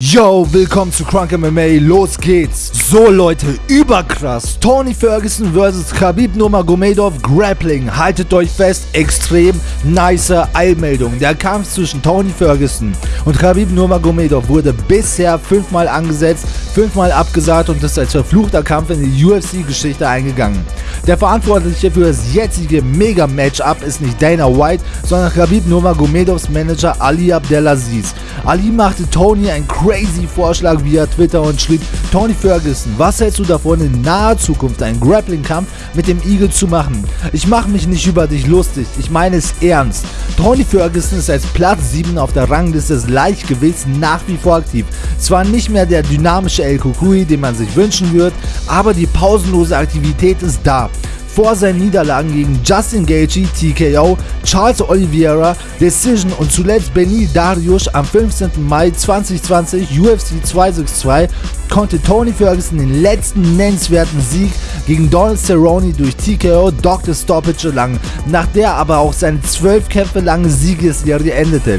Yo, willkommen zu Crunk MMA, los geht's! So Leute, überkrass! Tony Ferguson vs. Khabib Nurmagomedov Grappling, haltet euch fest, extrem nice Eilmeldung. Der Kampf zwischen Tony Ferguson und Khabib Nurmagomedov wurde bisher fünfmal angesetzt, fünfmal abgesagt und ist als verfluchter Kampf in die UFC-Geschichte eingegangen. Der Verantwortliche für das jetzige Mega-Matchup ist nicht Dana White, sondern Khabib Nurmagomedovs Manager Ali Abdelaziz. Ali machte Tony ein crazy Vorschlag via Twitter und schrieb, Tony Ferguson, was hältst du davon in naher Zukunft einen Grappling-Kampf mit dem Eagle zu machen? Ich mache mich nicht über dich lustig, ich meine es ernst. Tony Ferguson ist als Platz 7 auf der Rangliste des Leichtgewichts nach wie vor aktiv. Zwar nicht mehr der dynamische El Kukui, den man sich wünschen würde, aber die pausenlose Aktivität ist da vor seinen Niederlagen gegen Justin Gaethje, TKO, Charles Oliveira, Decision und zuletzt Benil Darius am 15. Mai 2020 UFC 262 konnte Tony Ferguson den letzten nennenswerten Sieg gegen Donald Cerrone durch TKO Dr. Stoppage erlangen, nach der aber auch seine zwölf Kämpfe lange Siegesserie endete.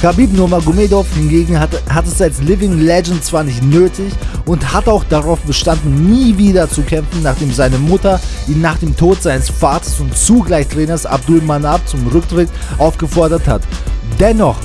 Khabib Nurmagomedov hingegen hat, hat es als Living Legend zwar nicht nötig und hat auch darauf bestanden, nie wieder zu kämpfen, nachdem seine Mutter ihn nach dem Tod seines Vaters und zugleich Trainers Abdul Manab zum Rücktritt aufgefordert hat. Dennoch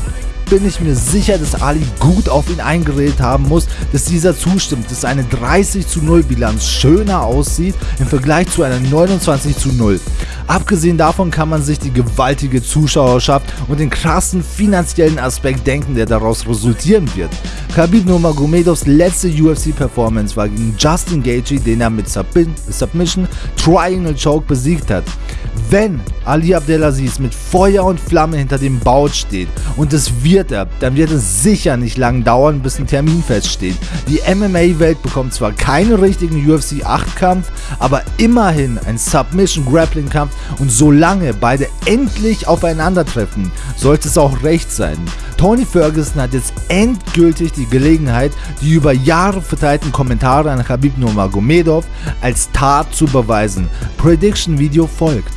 bin ich mir sicher, dass Ali gut auf ihn eingeredet haben muss, dass dieser zustimmt, dass eine 30 zu 0 Bilanz schöner aussieht im Vergleich zu einer 29 zu 0. Abgesehen davon kann man sich die gewaltige Zuschauerschaft und den krassen finanziellen Aspekt denken, der daraus resultieren wird. Khabib Nurmagomedovs letzte UFC-Performance war gegen Justin Gaethje, den er mit Submission Triangle Choke besiegt hat. Wenn Ali Abdelaziz mit Feuer und Flamme hinter dem Bout steht und es wird er, dann wird es sicher nicht lang dauern, bis ein Termin feststeht. Die MMA-Welt bekommt zwar keinen richtigen UFC 8-Kampf, aber immerhin ein Submission-Grappling-Kampf und solange beide endlich aufeinandertreffen, sollte es auch recht sein. Tony Ferguson hat jetzt endgültig die Gelegenheit, die über Jahre verteilten Kommentare an Khabib Nurmagomedov als Tat zu beweisen. Prediction Video folgt.